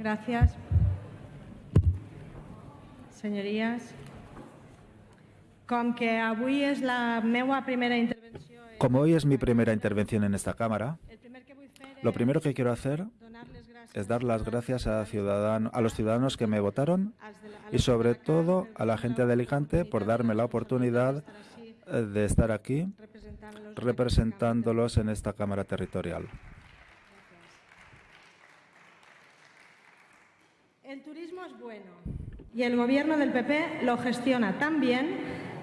Gràcies. Senyories, com que avui és la meva primera intervenció... Como hoy es mi primera intervención en esta Cámara, lo primero que quiero hacer es dar las gracias a, ciudadano- a los ciudadanos que me votaron y sobre todo a la gente de Alicante por darme la oportunidad eh, de estar aquí representándolos en esta Cámara Territorial. El turismo es bueno y el gobierno del PP lo gestiona tan bien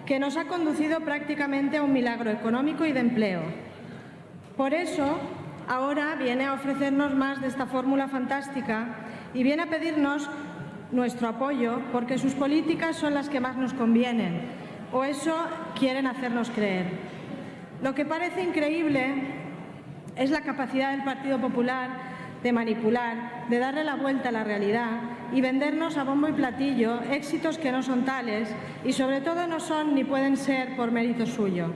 que nos ha conducido prácticamente a un milagro económico y de empleo. Por eso, ahora viene a ofrecernos más de esta fórmula fantástica y viene a pedirnos nuestro apoyo porque sus políticas son las que más nos convienen, o eso quieren hacernos creer. Lo que parece increíble es la capacidad del Partido Popular de manipular, de darle la vuelta a la realidad y vendernos a bombo y platillo éxitos que no son tales y sobre todo no son ni pueden ser por mérito suyo.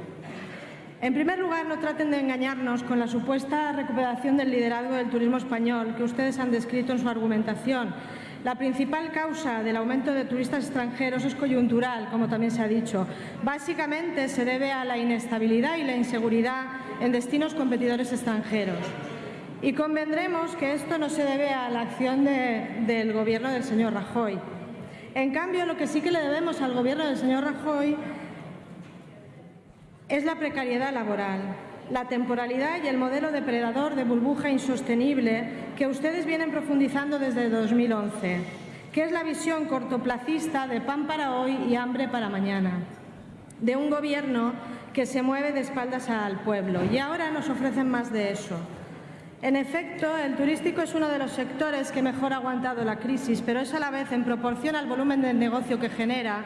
En primer lugar, no traten de engañarnos con la supuesta recuperación del liderazgo del turismo español que ustedes han descrito en su argumentación. La principal causa del aumento de turistas extranjeros es coyuntural, como también se ha dicho. Básicamente se debe a la inestabilidad y la inseguridad en destinos competidores extranjeros. Y convendremos que esto no se debe a la acción de- del Gobierno del señor Rajoy. En cambio, lo que sí que le debemos al Gobierno del señor Rajoy es la precariedad laboral, la temporalidad y el modelo depredador de burbuja insostenible que ustedes vienen profundizando desde 2011, que es la visión cortoplacista de pan para hoy y hambre para mañana, de un gobierno que se mueve de espaldas al pueblo. Y ahora nos ofrecen más de eso. En efecto, el turístico es uno de los sectores que mejor ha aguantado la crisis, pero es a la vez, en proporción al volumen del negocio que genera,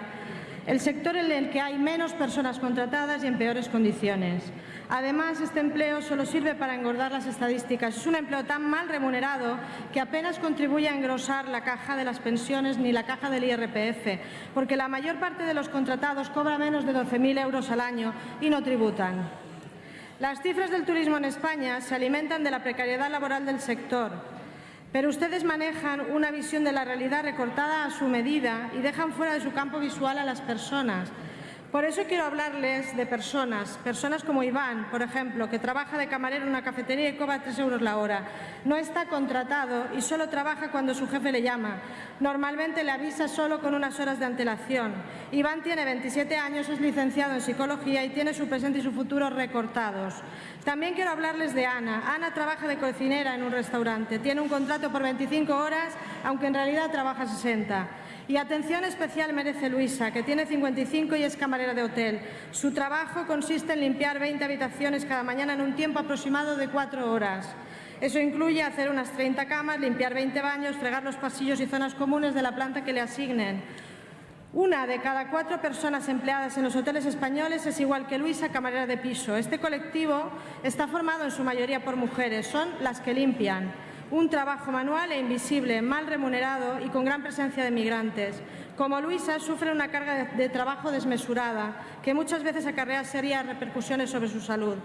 el sector en el que hay menos personas contratadas y en peores condiciones. Además, este empleo solo sirve para engordar las estadísticas. Es un empleo tan mal remunerado que apenas contribuye a engrosar la caja de las pensiones ni la caja del IRPF, porque la mayor parte de los contratados cobra menos de 12.000 euros al año y no tributan. Las cifras del turismo en España se alimentan de la precariedad laboral del sector, pero ustedes manejan una visión de la realidad recortada a su medida y dejan fuera de su campo visual a las personas. Por eso quiero hablarles de personas, personas como Iván, por ejemplo, que trabaja de camarero en una cafetería y cobra 3 euros la hora. No está contratado y solo trabaja cuando su jefe le llama. Normalmente le avisa solo con unas horas de antelación. Iván tiene 27 años, es licenciado en psicología y tiene su presente y su futuro recortados. También quiero hablarles de Ana. Ana trabaja de cocinera en un restaurante. Tiene un contrato por 25 horas, aunque en realidad trabaja 60. Y atención especial merece Luisa, que tiene 55 y es camarera de hotel. Su trabajo consiste en limpiar 20 habitaciones cada mañana en un tiempo aproximado de cuatro horas. Eso incluye hacer unas 30 camas, limpiar 20 baños, fregar los pasillos y zonas comunes de la planta que le asignen. Una de cada cuatro personas empleadas en los hoteles españoles es igual que Luisa, camarera de piso. Este colectivo está formado en su mayoría por mujeres, son las que limpian. Un trabajo manual e invisible, mal remunerado y con gran presencia de migrantes. Como Luisa, sufre una carga de, trabajo desmesurada, que muchas veces acarrea serias repercusiones sobre su salud.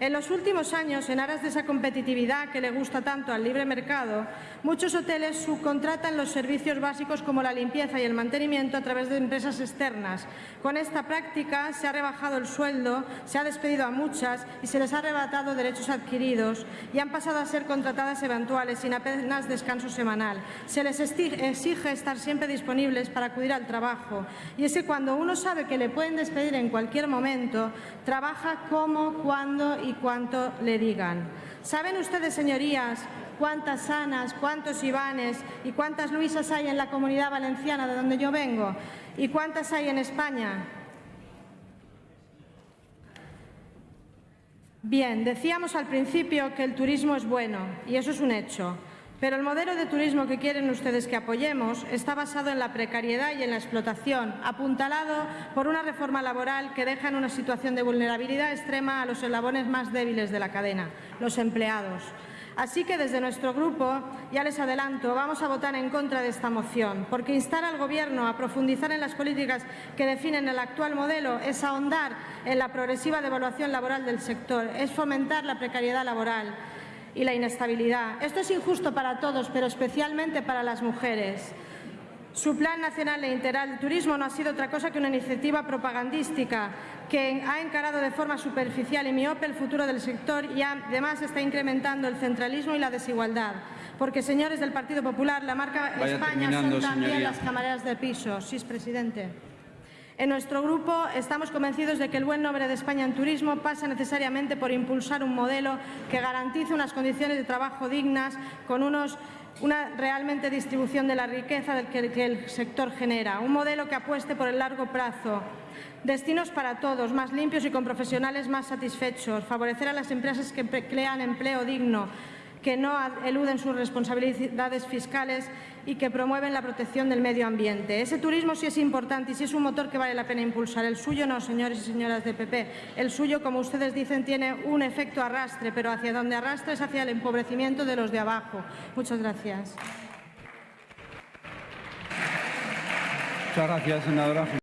En los últimos años, en aras de esa competitividad que le gusta tanto al libre mercado, muchos hoteles subcontratan los servicios básicos como la limpieza y el mantenimiento a través de empresas externas. Con esta práctica se ha rebajado el sueldo, se ha despedido a muchas y se les ha arrebatado derechos adquiridos y han pasado a ser contratadas eventuales sin apenas descanso semanal. Se les exige estar siempre disponibles para acudir al trabajo y es que cuando uno sabe que le pueden despedir en cualquier momento, trabaja como, cuando y cuánto le digan. ¿Saben ustedes, señorías, cuántas Anas, cuántos Ivanes y cuántas Luisas hay en la comunidad valenciana de donde yo vengo? ¿Y cuántas hay en España? Bien, decíamos al principio que el turismo es bueno y eso es un hecho. Pero el modelo de turismo que quieren ustedes que apoyemos está basado en la precariedad y en la explotación, apuntalado por una reforma laboral que deja en una situación de vulnerabilidad extrema a los eslabones más débiles de la cadena, los empleados. Así que desde nuestro grupo, ya les adelanto, vamos a votar en contra de esta moción, porque instar al Gobierno a profundizar en las políticas que definen el actual modelo es ahondar en la progresiva devaluación laboral del sector, es fomentar la precariedad laboral y la inestabilidad. Esto es injusto para todos, pero especialmente para las mujeres. Su Plan Nacional e Integral de Turismo no ha sido otra cosa que una iniciativa propagandística que ha encarado de forma superficial y miope el futuro del sector y además está incrementando el centralismo y la desigualdad. Porque, señores del Partido Popular, la marca Vaya España son también señoría. las camareras de piso. Sí, presidente. En nuestro grupo estamos convencidos de que el buen nombre de España en turismo pasa necesariamente por impulsar un modelo que garantice unas condiciones de trabajo dignas con una realmente distribución de la riqueza del que, el sector genera, un modelo que apueste por el largo plazo, destinos para todos, más limpios y con profesionales más satisfechos, favorecer a las empresas que crean empleo digno, que no eluden sus responsabilidades fiscales y que promueven la protección del medio ambiente. Ese turismo sí es importante y sí es un motor que vale la pena impulsar. El suyo no, señores y señoras de PP. El suyo, como ustedes dicen, tiene un efecto arrastre, pero hacia donde arrastra es hacia el empobrecimiento de los de abajo. Muchas gracias. Muchas gracias, senadora.